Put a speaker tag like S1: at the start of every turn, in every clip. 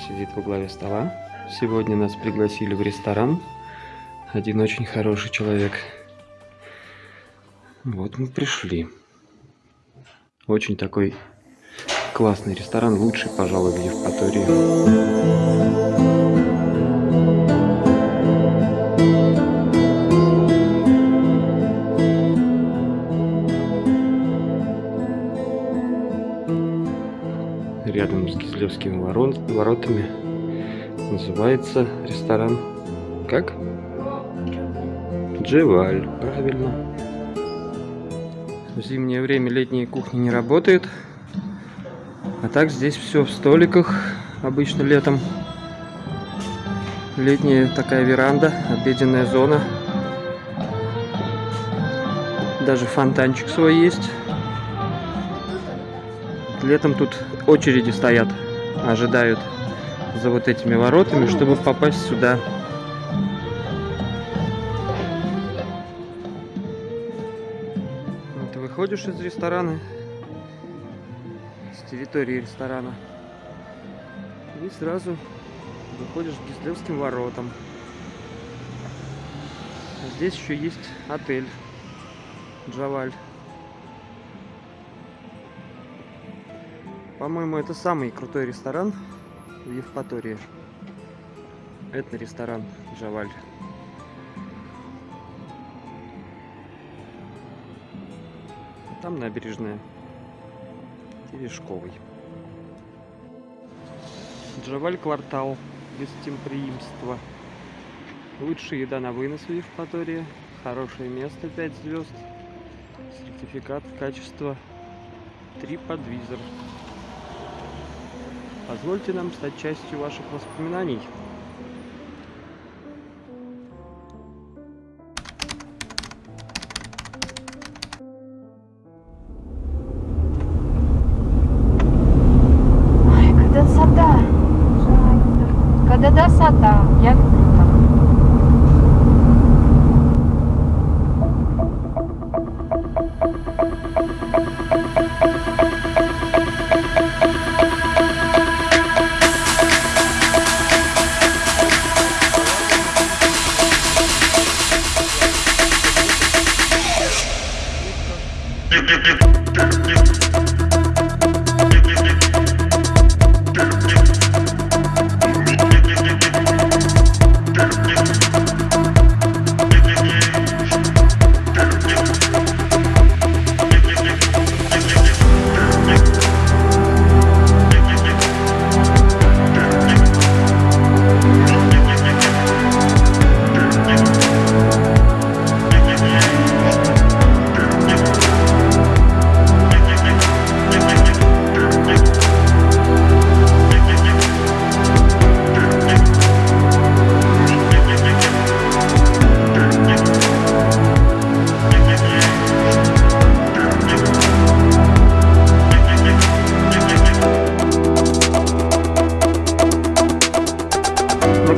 S1: сидит во главе стола. Сегодня нас пригласили в ресторан. Один очень хороший человек. Вот мы пришли. Очень такой классный ресторан, лучший, пожалуй, в Евпатории. Рядом с Кизлевскими ворот, воротами. Называется ресторан как? Джеваль, правильно. В зимнее время летняя кухня не работает. А так здесь все в столиках, обычно летом. Летняя такая веранда, обеденная зона. Даже фонтанчик свой есть. Летом тут очереди стоят, ожидают за вот этими воротами, чтобы попасть сюда. Вот выходишь из ресторана, с территории ресторана, и сразу выходишь к Гизлевским воротам. Здесь еще есть отель Джаваль. По-моему, это самый крутой ресторан в Евпатории. Это ресторан Джаваль. Там набережная Терешковый. Джаваль квартал гостеприимства. Лучшая еда на вынос в Евпатории. Хорошее место 5 звезд. Сертификат качества TripAdvisor. Позвольте нам стать частью ваших воспоминаний.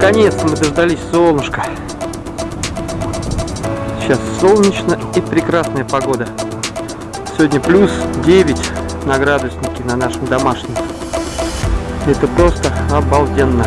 S1: Наконец-то мы дождались солнышка. Сейчас солнечно и прекрасная погода. Сегодня плюс 9 на градуснике на нашем домашнем. Это просто обалденно.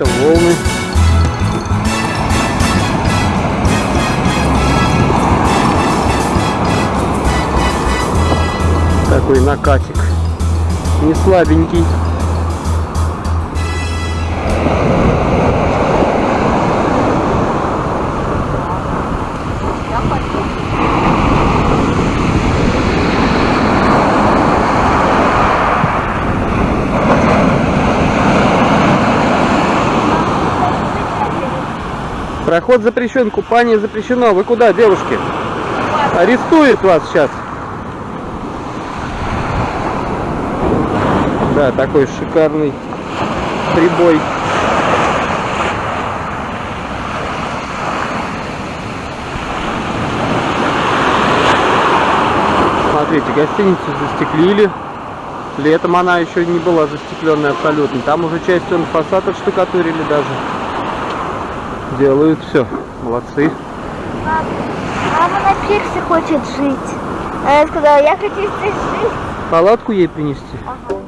S1: Какие-то волны. Такой накатик. Не слабенький. Проход запрещен, купание запрещено. Вы куда, девушки? Арестует вас сейчас. Да, такой шикарный прибой. Смотрите, гостиницу застеклили. Летом она еще не была застекленная абсолютно. Там уже часть он фасад отштукатурили даже. Делают все. Молодцы.
S2: Мама на пирсе хочет жить. Она сказала, я хочу здесь жить.
S1: Палатку ей принести?
S2: Ага.